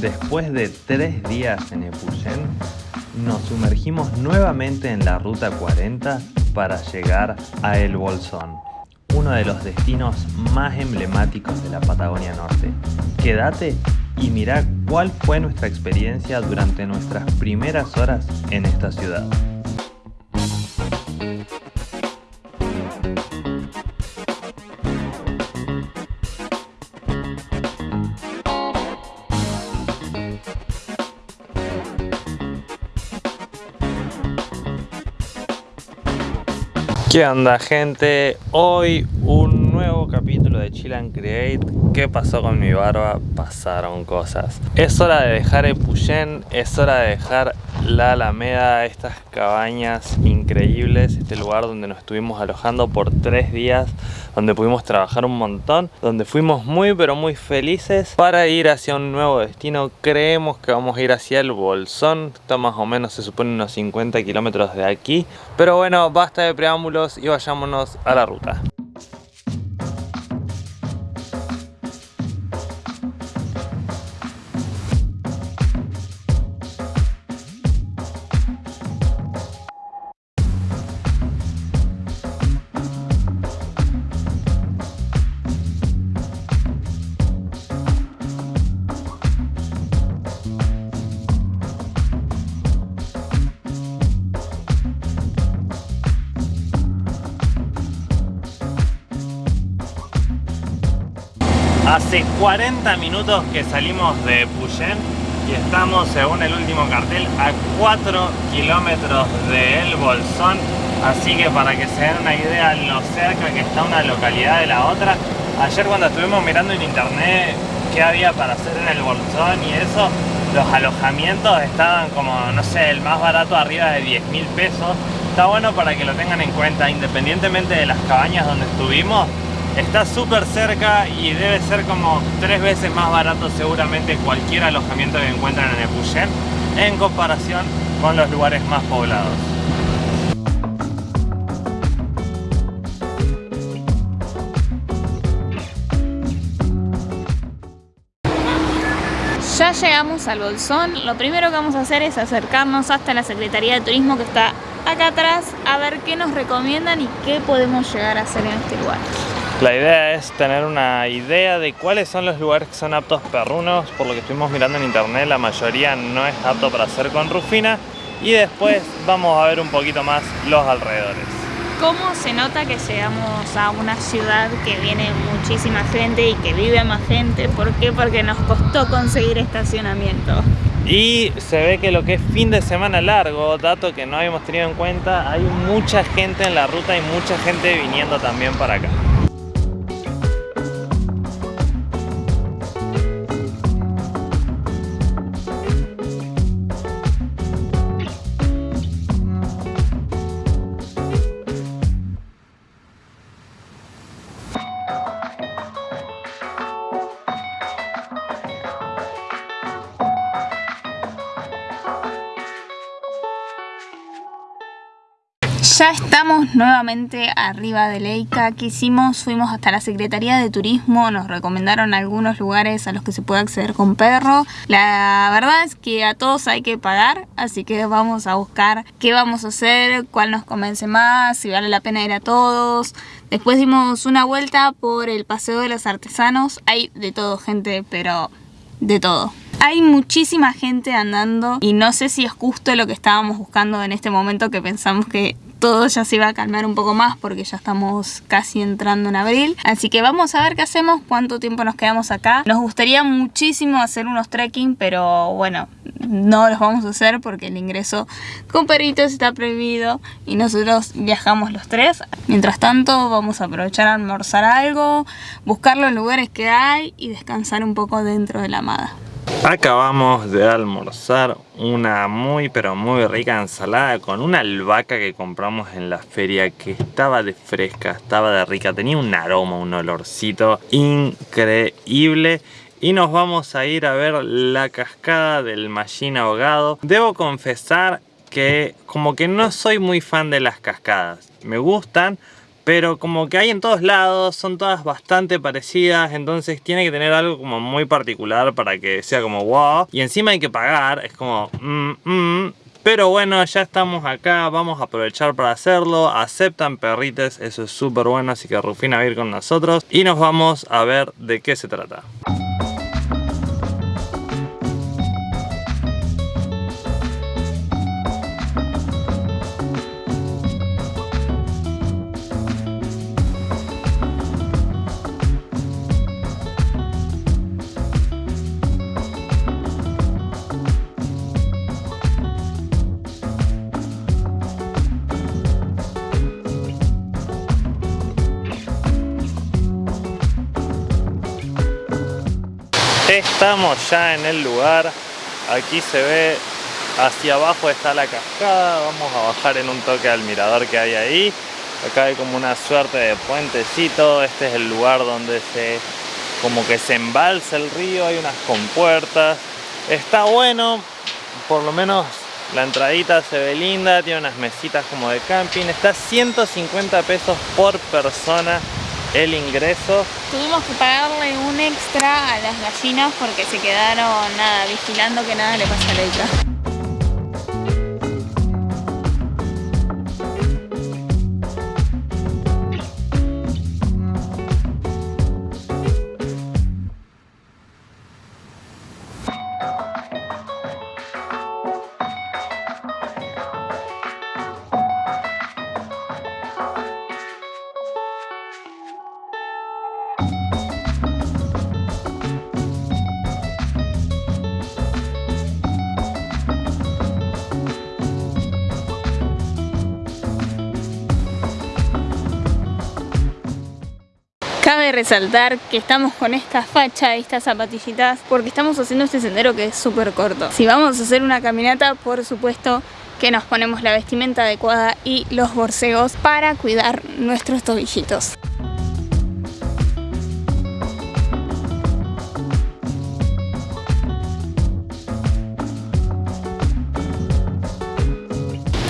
Después de tres días en Epuyén, nos sumergimos nuevamente en la Ruta 40 para llegar a El Bolsón, uno de los destinos más emblemáticos de la Patagonia Norte. Quédate y mira cuál fue nuestra experiencia durante nuestras primeras horas en esta ciudad. ¿Qué onda gente? Hoy un nuevo capítulo de Chill and Create ¿Qué pasó con mi barba? Pasaron cosas Es hora de dejar Epuyén, es hora de dejar la Alameda, estas cabañas increíbles, este lugar donde nos estuvimos alojando por tres días, donde pudimos trabajar un montón, donde fuimos muy pero muy felices para ir hacia un nuevo destino. Creemos que vamos a ir hacia el Bolsón, está más o menos se supone unos 50 kilómetros de aquí, pero bueno, basta de preámbulos y vayámonos a la ruta. Hace 40 minutos que salimos de Puyén y estamos, según el último cartel, a 4 kilómetros de El Bolsón. Así que para que se den una idea lo cerca que está una localidad de la otra. Ayer cuando estuvimos mirando en internet qué había para hacer en El Bolsón y eso, los alojamientos estaban como, no sé, el más barato arriba de 10 mil pesos. Está bueno para que lo tengan en cuenta, independientemente de las cabañas donde estuvimos, Está súper cerca y debe ser como tres veces más barato seguramente cualquier alojamiento que encuentran en Epuyén en comparación con los lugares más poblados. Ya llegamos al Bolsón, lo primero que vamos a hacer es acercarnos hasta la Secretaría de Turismo que está acá atrás a ver qué nos recomiendan y qué podemos llegar a hacer en este lugar. La idea es tener una idea de cuáles son los lugares que son aptos perrunos, por lo que estuvimos mirando en internet la mayoría no es apto para hacer con Rufina y después vamos a ver un poquito más los alrededores. ¿Cómo se nota que llegamos a una ciudad que viene muchísima gente y que vive más gente? ¿Por qué? Porque nos costó conseguir estacionamiento. Y se ve que lo que es fin de semana largo, dato que no habíamos tenido en cuenta, hay mucha gente en la ruta y mucha gente viniendo también para acá. Ya estamos nuevamente arriba de Leica. ¿Qué hicimos? Fuimos hasta la Secretaría de Turismo, nos recomendaron algunos lugares a los que se puede acceder con perro. La verdad es que a todos hay que pagar, así que vamos a buscar qué vamos a hacer, cuál nos convence más, si vale la pena ir a todos. Después dimos una vuelta por el Paseo de los Artesanos. Hay de todo, gente, pero de todo. Hay muchísima gente andando y no sé si es justo lo que estábamos buscando en este momento que pensamos que todo ya se iba a calmar un poco más porque ya estamos casi entrando en abril. Así que vamos a ver qué hacemos, cuánto tiempo nos quedamos acá. Nos gustaría muchísimo hacer unos trekking, pero bueno, no los vamos a hacer porque el ingreso con perritos está prohibido y nosotros viajamos los tres. Mientras tanto vamos a aprovechar a almorzar algo, buscar los lugares que hay y descansar un poco dentro de la amada. Acabamos de almorzar una muy pero muy rica ensalada con una albahaca que compramos en la feria que estaba de fresca, estaba de rica, tenía un aroma, un olorcito increíble y nos vamos a ir a ver la cascada del Mallín ahogado. Debo confesar que como que no soy muy fan de las cascadas, me gustan pero como que hay en todos lados, son todas bastante parecidas, entonces tiene que tener algo como muy particular para que sea como wow. Y encima hay que pagar, es como mm, mm. Pero bueno, ya estamos acá, vamos a aprovechar para hacerlo. Aceptan perrites, eso es súper bueno, así que Rufina va a ir con nosotros. Y nos vamos a ver de qué se trata. Estamos ya en el lugar, aquí se ve hacia abajo está la cascada, vamos a bajar en un toque al mirador que hay ahí. Acá hay como una suerte de puentecito, este es el lugar donde se como que se embalsa el río, hay unas compuertas. Está bueno, por lo menos la entradita se ve linda, tiene unas mesitas como de camping, está 150 pesos por persona el ingreso. Tuvimos que pagarle un extra a las gallinas porque se quedaron nada, vigilando que nada le pasa a Leica. Resaltar que estamos con esta facha, estas zapatillitas, porque estamos haciendo este sendero que es súper corto. Si vamos a hacer una caminata, por supuesto que nos ponemos la vestimenta adecuada y los borseos para cuidar nuestros tobillitos.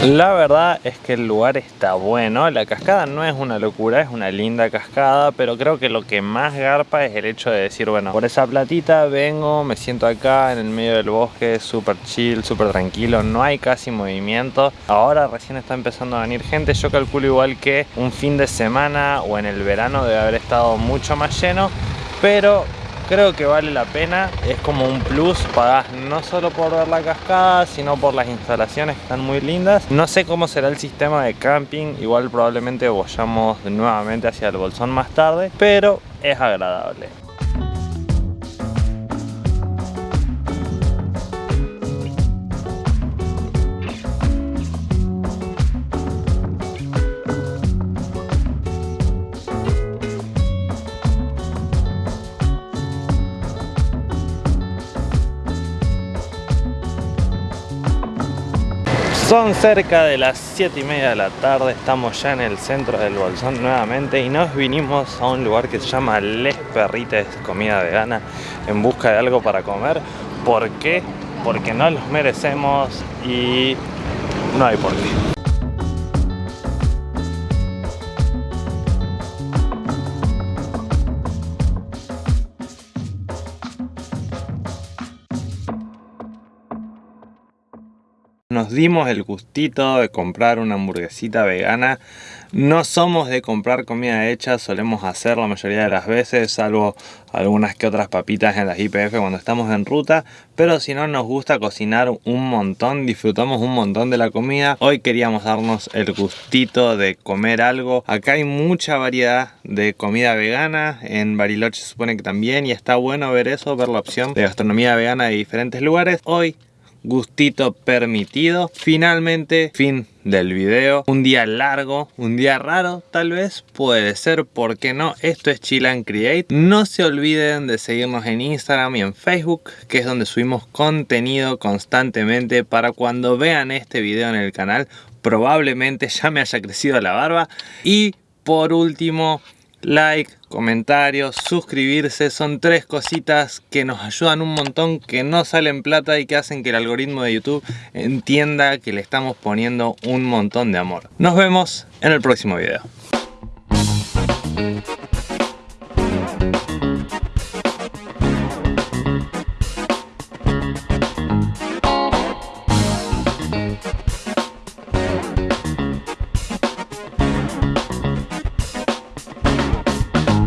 La verdad es que el lugar está bueno, la cascada no es una locura, es una linda cascada, pero creo que lo que más garpa es el hecho de decir, bueno, por esa platita vengo, me siento acá en el medio del bosque, súper chill, súper tranquilo, no hay casi movimiento. Ahora recién está empezando a venir gente, yo calculo igual que un fin de semana o en el verano debe haber estado mucho más lleno, pero creo que vale la pena, es como un plus, pagás no solo por ver la cascada, sino por las instalaciones que están muy lindas. No sé cómo será el sistema de camping, igual probablemente vayamos nuevamente hacia el Bolsón más tarde, pero es agradable. Son cerca de las 7 y media de la tarde, estamos ya en el centro del Bolsón nuevamente y nos vinimos a un lugar que se llama Les Perrites Comida Vegana en busca de algo para comer. ¿Por qué? Porque no los merecemos y no hay por qué. Nos dimos el gustito de comprar una hamburguesita vegana. No somos de comprar comida hecha, solemos hacer la mayoría de las veces, salvo algunas que otras papitas en las IPF cuando estamos en ruta. Pero si no, nos gusta cocinar un montón, disfrutamos un montón de la comida. Hoy queríamos darnos el gustito de comer algo. Acá hay mucha variedad de comida vegana, en Bariloche se supone que también, y está bueno ver eso, ver la opción de gastronomía vegana de diferentes lugares. Hoy gustito permitido. Finalmente, fin del video. Un día largo, un día raro tal vez, puede ser, ¿por qué no? Esto es Chill Create. No se olviden de seguirnos en Instagram y en Facebook, que es donde subimos contenido constantemente para cuando vean este video en el canal. Probablemente ya me haya crecido la barba. Y por último, like, comentarios, suscribirse, son tres cositas que nos ayudan un montón, que no salen plata y que hacen que el algoritmo de YouTube entienda que le estamos poniendo un montón de amor. Nos vemos en el próximo video.